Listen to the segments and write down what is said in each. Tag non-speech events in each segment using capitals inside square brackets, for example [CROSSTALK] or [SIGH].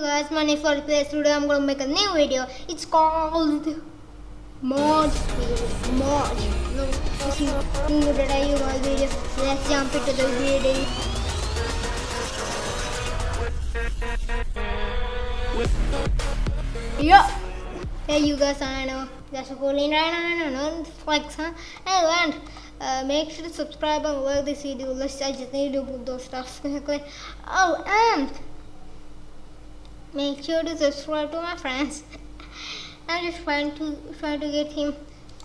guys, my name is Place. Today I'm gonna make a new video. It's called Mod Video. Mod. No, it's not new that I use my video. Let's jump into the video. Yeah. Hey you guys, I know that's a cool now. I know. It's like, huh? And uh, make sure to subscribe and like this video. Let's I just need to put those stuff. [LAUGHS] Oh, and make sure to subscribe to my friends. [LAUGHS] I'm just trying to try to get him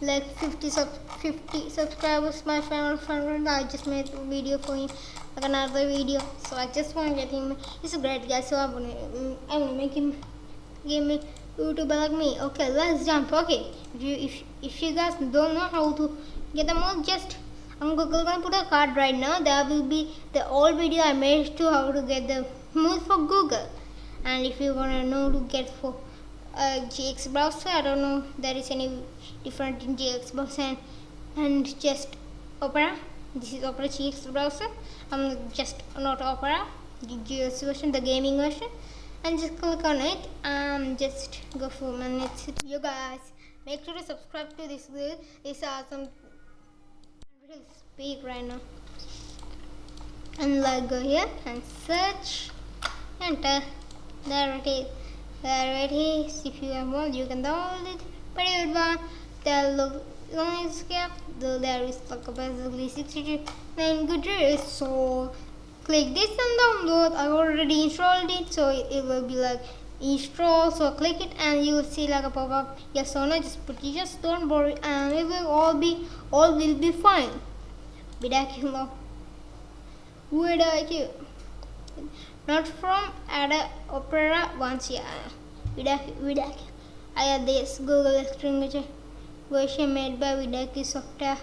like 50 sub 50 subscribers. My friend friend I just made a video for him, like another video. So I just want to get him. He's a great guy. So I'm gonna mm, I'm gonna make him give me YouTuber like me. Okay, let's jump. Okay, if you if if you guys don't know how to get them all, just I'm gonna put a card right now. There will be the old video I made to how to get the moves for Google and if you want to know to get for uh, GX browser I don't know there is any different in GX browser and, and just Opera. This is Opera GX browser I'm just not Opera the GX version the gaming version. And just click on it and just go for minutes you guys. Make sure to subscribe to this video. It's awesome will speak right now. And like go here and search. Enter there it is. There it is. If you have one you can download it. But if you want the look noise cap though there is like basically 69 good so click this and download. I already installed it so it will be like install so click it and you will see like a pop-up. Yes or no just put it just don't worry. And it will all be all will be fine. Vidaculo Vidaculo not from Ada Opera once yeah. Vidaki I have this Google Extreme version made by Vidaki software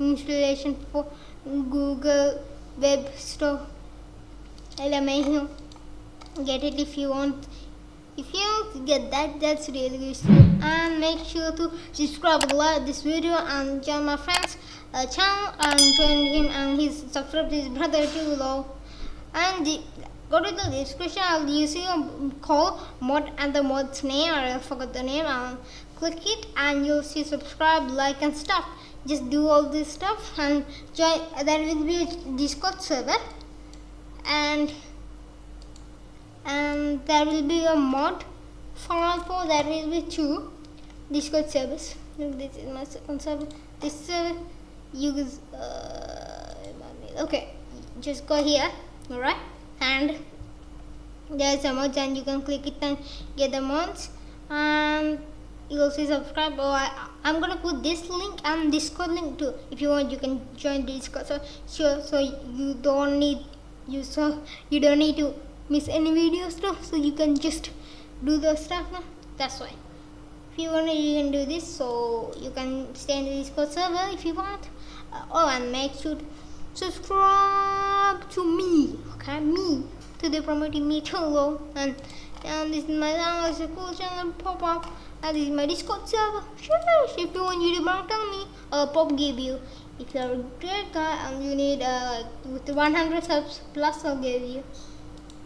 installation for Google Web Store. LMAU get it if you want. If you get that that's really useful and make sure to subscribe like this video and join my friends uh, channel and join him and his subscribe to his brother too below and go to the description I'll use your call mod and the mod's name I forgot the name and click it and you'll see subscribe like and stuff. Just do all this stuff and join there will be a discord server. And and there will be a mod for for there will be two discord servers. Look this is my second server. This server you guys uh, okay just go here alright and there's a mod and you can click it and get the mods. And you'll see subscribe. Oh I, I'm gonna put this link and discord link too. If you want you can join the discord. So sure so you don't need you so you don't need to miss any videos too. So you can just do the stuff now. That's why. If you want you can do this. So you can stay in the discord server if you want. Uh, oh and make sure subscribe to me okay? Me. To the promoting me low and and this is my channel it's a cool channel pop up. And this is my discord server. Sure if you want youtube tell me. I'll pop give you if you're a great guy and you need uh with 100 subs plus i'll give you.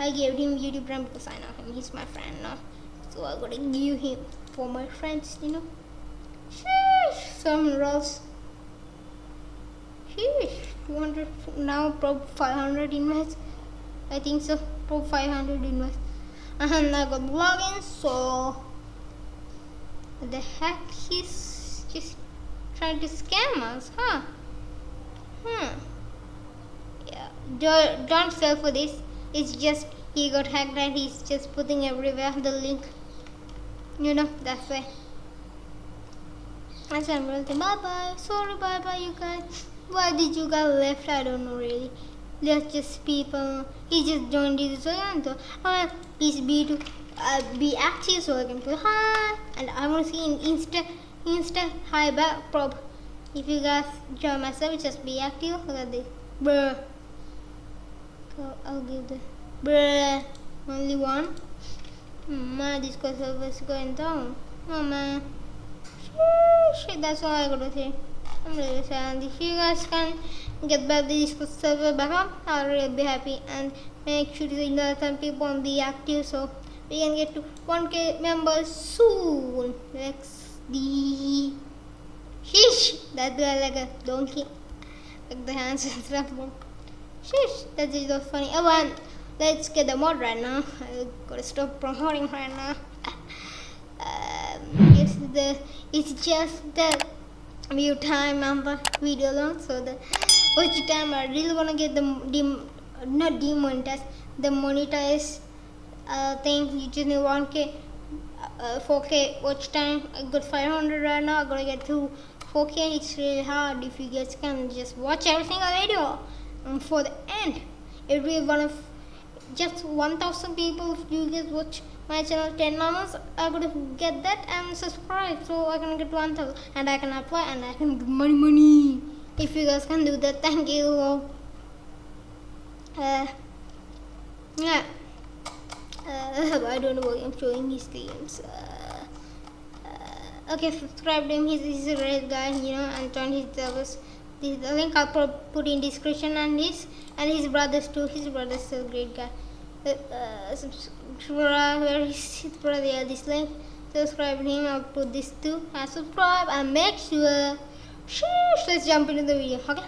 I gave him youtube brand because i know him. He's my friend now so i gotta give him for my friends you know? Sheesh, some rolls Sheesh, 200 now prob 500 invest. I think so prob 500 invest. And I got login so the heck? He's just trying to scam us huh? Hmm. Yeah. Don't, don't fall for this. It's just he got hacked and he's just putting everywhere the link. You know that's why. I said bye bye sorry bye bye you guys why did you guys left? I don't know really. Let's just people. He just joined this so uh, please be to uh, be active so I can put hi. And I want to see in insta insta hi back prob. If you guys join myself just be active. Look at this. Bruh. So I'll give the bruh. Only one. My discord server is going down. Oh man. Shit that's all I gotta say I'm really sad and if you guys can get back the discord server back up I'll really be happy and make sure to let some people and be active so we can get to 1k members soon. XD. Sheesh, that guy like a donkey. Like the hands and stuff. Sheesh, that is so funny. Oh, and let's get the mod right now. I gotta stop promoting right now. [LAUGHS] Um, it's the it's just the view time and the video long, so the watch time I really wanna get the dem, not demonetized, the monetized uh, thing. You just need 1k, uh, 4k watch time. I got 500 right now. I gotta get to 4k. It's really hard if you guys can just watch every single video and for the end. Every one of just 1000 people, if you guys watch my channel 10 hours, I gotta get that and subscribe so I can get 1000 and I can apply and I can get money, money. If you guys can do that, [LAUGHS] thank you. Uh, yeah. Uh, [LAUGHS] I don't know why I'm showing his games. Uh, uh, okay, subscribe to him. He's, he's a great guy, you know, and turn his service. This the link I'll put, in description and his and his brothers too. His brothers a great guy. Uh, uh, subscribe where is his brother? Yeah, this link. Subscribe him. I'll put this too. And subscribe and make sure. Sheesh, let's jump into the video. Okay,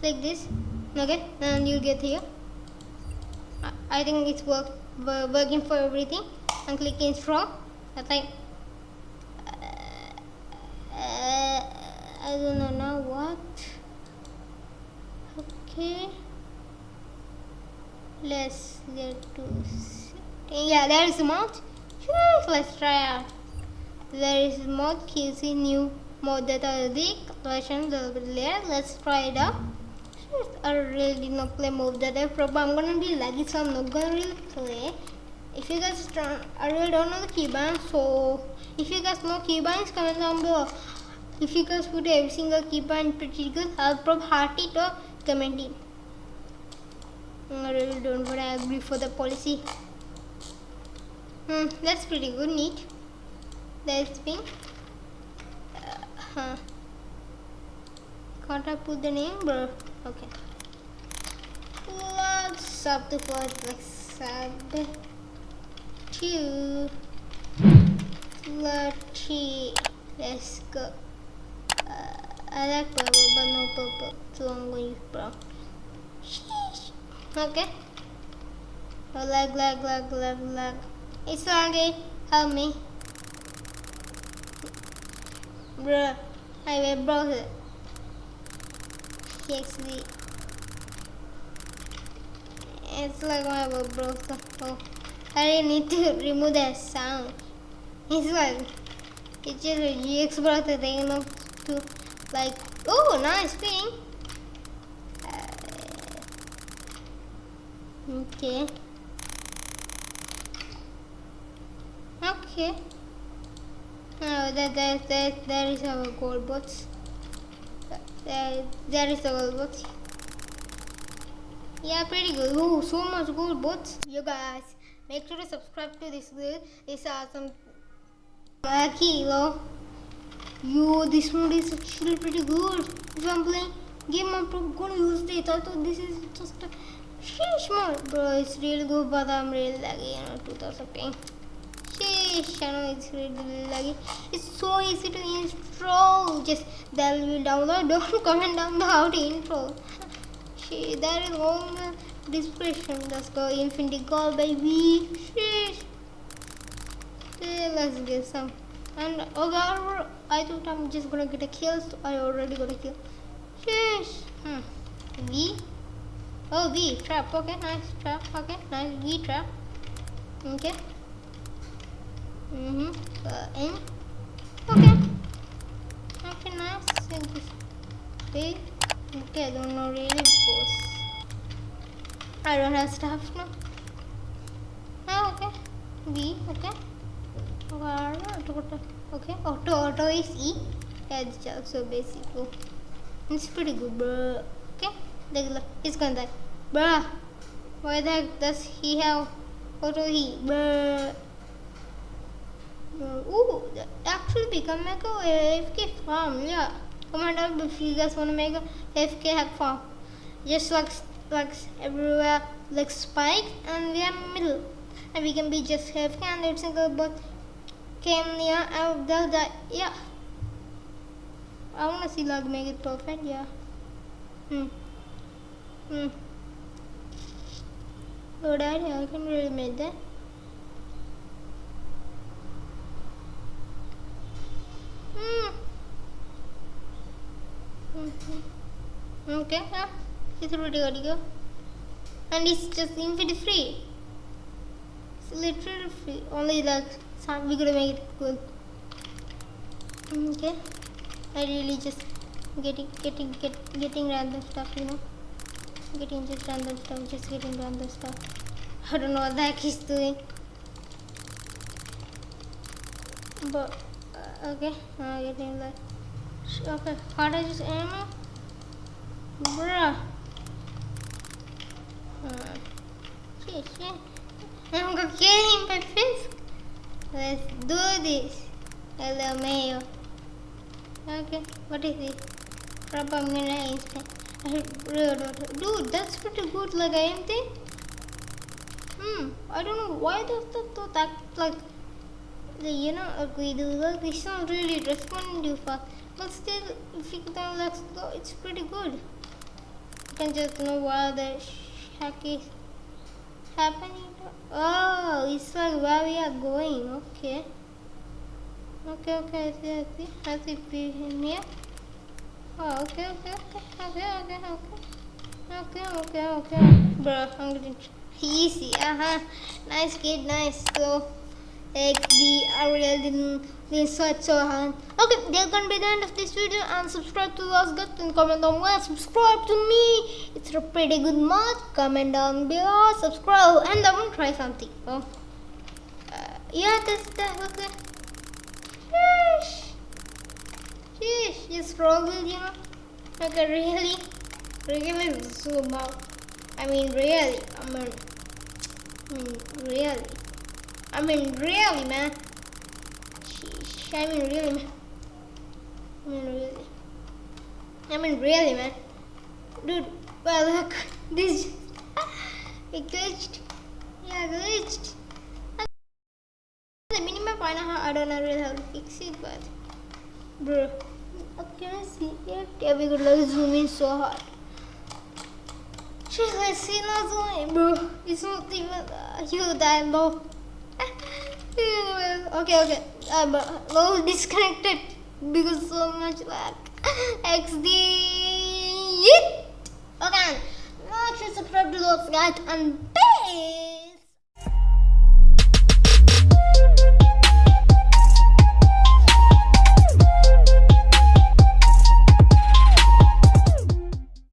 click this. Okay, and you get here. I- think it's work wo- working for everything. And click install. I think. Uh, I don't know now Okay. Let's get to. Yeah, there is mod. Let's try out. There is mod QC new mod that will be there. Let's try it out. I really not play move that I probably I'm gonna be laggy so I'm not gonna really play. If you guys don't, I really don't know the keybind so if you guys know keybinds comment down below. If you guys put every single pretty good, I'll probably heart it or comment it. I really don't but I agree for the policy. Hmm, that's pretty good, neat. That's been. Uh, huh. Can't I put the name, bro? Okay. Let's up the first like sub two. Let's go. I like purple, but no purple, so I'm going to use brown. Sheesh. Okay. Oh, lag, lag, lag, lag, lag. It's laggy. Help me. Bruh. I will web browser. TXT. It's like my web browser. Oh, I really need to remove that sound. It's like it's just a GX browser thing, you know, to like. Oh, nice thing. Uh, okay. Okay. Oh, that, that, that, there is our gold box. There, there is the gold box. Yeah, pretty good. Oh, so much gold bots. You guys, make sure to subscribe to this. Video. This awesome uh, kilo. Yo, this mode is actually pretty good. If I'm playing game, I'm gonna use it. I thought this is just a sheesh mode. Bro, it's really good, but I'm really laggy, you know, 2000 ping. Sheesh, I know it's really laggy. It's so easy to install. Just that will download. [LAUGHS] Don't comment down below how to install. She, that is all the description. Let's go Infinity Gold, baby. Sheesh. Okay, let's get some. And oh god, I thought I'm just gonna get a kill. So I already got a kill. Sheesh. Hmm. V. Oh, V trap. Okay, nice trap. Okay, nice V trap. Okay. Mhm. Uh, N. Okay. Okay, nice. Thank you. Okay. Okay, I don't know really boss. I don't have stuff now. Ah, okay. V. Okay. Okay, auto auto is E. Yeah, it's also basic. Oh. It's pretty good, bro. Okay, a. He's gonna die. Bruh, why the heck does he have auto E? Bruh. Uh, Ooh, actually become like a AFK farm. Yeah, comment down if you guys wanna make a AFK hack farm. Just like like everywhere, like spike, and we are middle. and we can be just have candidates and go but came near and they'll die. Yeah. I wanna see like make it perfect, yeah. Hmm. Hmm. Good idea, I can really make that. Hmm. Mm-hmm. Okay, yeah. It's pretty good to go. And it's just infinity free. It's literally free. Only like some we gotta make it cool. Okay. I really just getting getting get getting random stuff, you know. Getting just random stuff, just getting random stuff. I don't know what the heck he's doing. But uh, okay, I'm getting that. Okay, how do I just ammo? Bruh. Uh, shit, shit. I'm gonna kill him by fist. Let's do this. Hello, Mayo. Okay, what is this? Propaganda instant. Dude, that's pretty good, like I am think. Hmm, I don't know why does that do that like the you know we do like it's not really responding too fast. But still if you can let's go it's pretty good. You can just know why the hack is happening. Oh, it's like where we are going, okay. Okay, okay, I see, I see. I see in here. Oh, okay, okay, okay, okay, okay, okay. Okay, okay, okay. Bro, I'm getting easy. Uh-huh. Nice kid, nice. So, XD, I really didn't, didn't sweat so hard. Okay, that's gonna be the end of this video and subscribe to us guys and comment down below. Subscribe to me. It's a pretty good mod. Comment down below. Subscribe and I to try something. Oh. Uh, yeah, that's that. Okay. Sheesh. Sheesh, just roll with you know. Like really, really zoom out. I mean, really. I mean, I mean, really. I mean, really, man. Sheesh. I mean, really, man. I mean, really. I mean, really, man. Dude, well, [LAUGHS] look. This. [LAUGHS] it glitched. Yeah, glitched. The minimap, I know how, I don't know really how to fix it, but. Bro. Can I see it? Yeah, we could like zoom in so hard. She's like, see, not zooming, bro. It's not even uh, you that low. Okay, okay. Um, but low disconnected because so much lag. [LAUGHS] XD. Okay. Make sure to subscribe to those guys and bye.